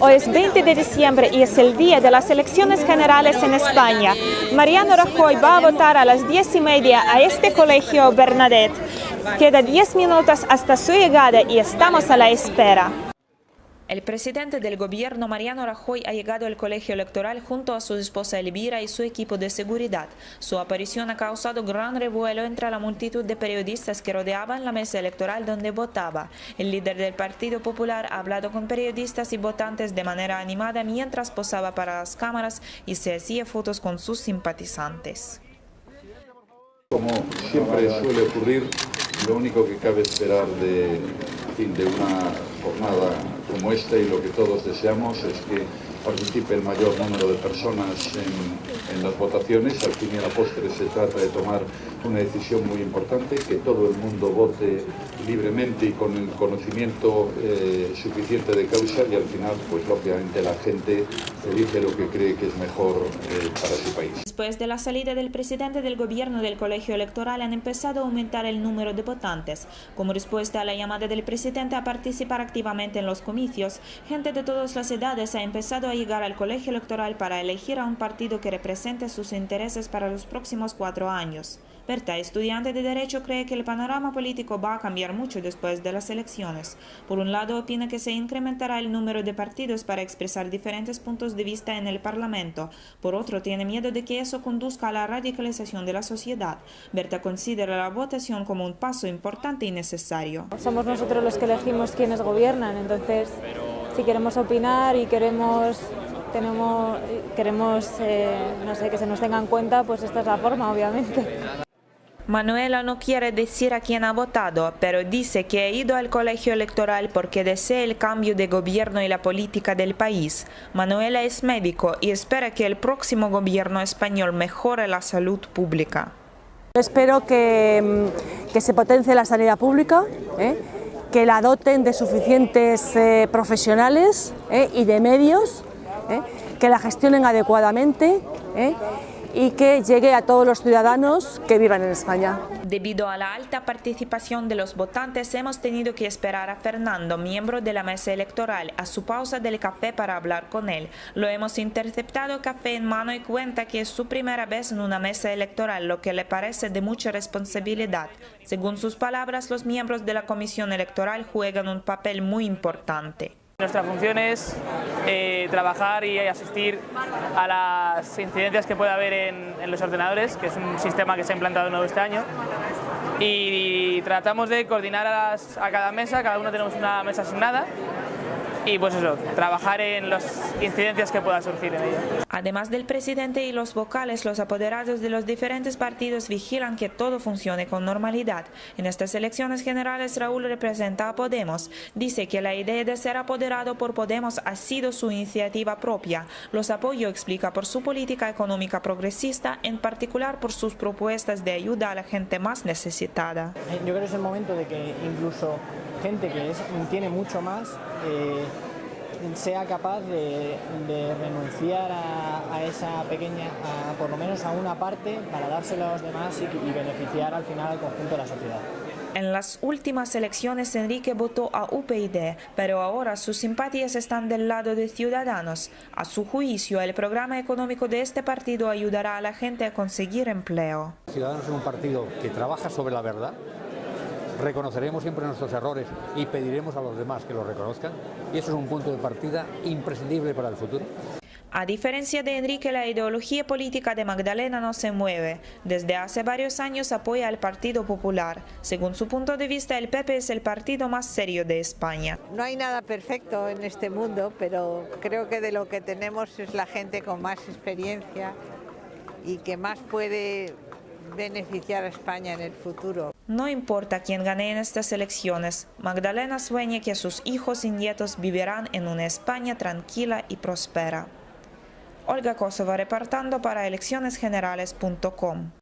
Hoy es 20 de diciembre y es el día de las elecciones generales en España. Mariano Rajoy va a votar a las 10 y media a este colegio Bernadette. Queda 10 minutos hasta su llegada y estamos a la espera. El presidente del gobierno, Mariano Rajoy, ha llegado al colegio electoral junto a su esposa Elvira y su equipo de seguridad. Su aparición ha causado gran revuelo entre la multitud de periodistas que rodeaban la mesa electoral donde votaba. El líder del Partido Popular ha hablado con periodistas y votantes de manera animada mientras posaba para las cámaras y se hacía fotos con sus simpatizantes. Como siempre suele ocurrir, lo único que cabe esperar de, de una jornada como esta y lo que todos deseamos es que participe el mayor número de personas en, las votaciones. Al fin y a la postre se trata de tomar una decisión muy importante, que todo el mundo vote libremente y con el conocimiento eh, suficiente de causa y al final, pues lógicamente la gente elige lo que cree que es mejor eh, para su país. Después de la salida del presidente del gobierno del colegio electoral han empezado a aumentar el número de votantes. Como respuesta a la llamada del presidente a participar activamente en los comicios, gente de todas las edades ha empezado a llegar al colegio electoral para elegir a un partido que represente sus intereses para los próximos cuatro años. Berta, estudiante de Derecho, cree que el panorama político va a cambiar mucho después de las elecciones. Por un lado, opina que se incrementará el número de partidos para expresar diferentes puntos de vista en el Parlamento. Por otro, tiene miedo de que eso conduzca a la radicalización de la sociedad. Berta considera la votación como un paso importante y necesario. Somos nosotros los que elegimos quienes gobiernan, entonces si queremos opinar y queremos tenemos queremos eh, no sé que se nos tenga en cuenta pues esta es la forma obviamente Manuela no quiere decir a quién ha votado, pero dice que ha ido al colegio electoral porque desea el cambio de gobierno y la política del país. Manuela es médico y espera que el próximo gobierno español mejore la salud pública. Espero que, que se potencie la sanidad pública, ¿eh? que la doten de suficientes eh, profesionales ¿eh? y de medios, que la gestionen adecuadamente y que llegue a todos los ciudadanos que vivan en España. Debido a la alta participación de los votantes, hemos tenido que esperar a Fernando, miembro de la mesa electoral, a su pausa del café para hablar con él. Lo hemos interceptado café en mano y cuenta que es su primera vez en una mesa electoral, lo que le parece de mucha responsabilidad. Según sus palabras, los miembros de la comisión electoral juegan un papel muy importante. Nuestra función es eh, trabajar y asistir a las incidencias que puede haber en, los ordenadores, que es un sistema que se ha implantado nuevo este año. Y, tratamos de coordinar a, a cada mesa, cada uno tenemos una mesa asignada y pues eso, trabajar en las incidencias que puedan surgir en ella. Además del presidente y los vocales, los apoderados de los diferentes partidos vigilan que todo funcione con normalidad. En estas elecciones generales Raúl representa a Podemos. Dice que la idea de ser apoderado por Podemos ha sido su iniciativa propia. Los apoyo explica por su política económica progresista, en particular por sus propuestas de ayuda a la gente más necesitada. Yo creo que es el momento de que incluso gente que es, tiene mucho más eh, sea capaz de, de renunciar a, a, esa pequeña, a, por lo menos a una parte, para dárselo a los demás y, y beneficiar al final al conjunto de la sociedad. En las últimas elecciones Enrique votó a UPyD, pero ahora sus simpatías están del lado de Ciudadanos. A su juicio, el programa económico de este partido ayudará a la gente a conseguir empleo. Ciudadanos es un partido que trabaja sobre la verdad, reconoceremos siempre nuestros errores y pediremos a los demás que los reconozcan y eso es un punto de partida imprescindible para el futuro. A diferencia de Enrique, la ideología política de Magdalena no se mueve. Desde hace varios años apoya al Partido Popular. Según su punto de vista, el PP es el partido más serio de España. No hay nada perfecto en este mundo, pero creo que de lo que tenemos es la gente con más experiencia y que más puede beneficiar a España en el futuro. No importa quién gane en estas elecciones, Magdalena sueña que sus hijos y nietos vivirán en una España tranquila y próspera. Olga Kosova reportando para eleccionesgenerales.com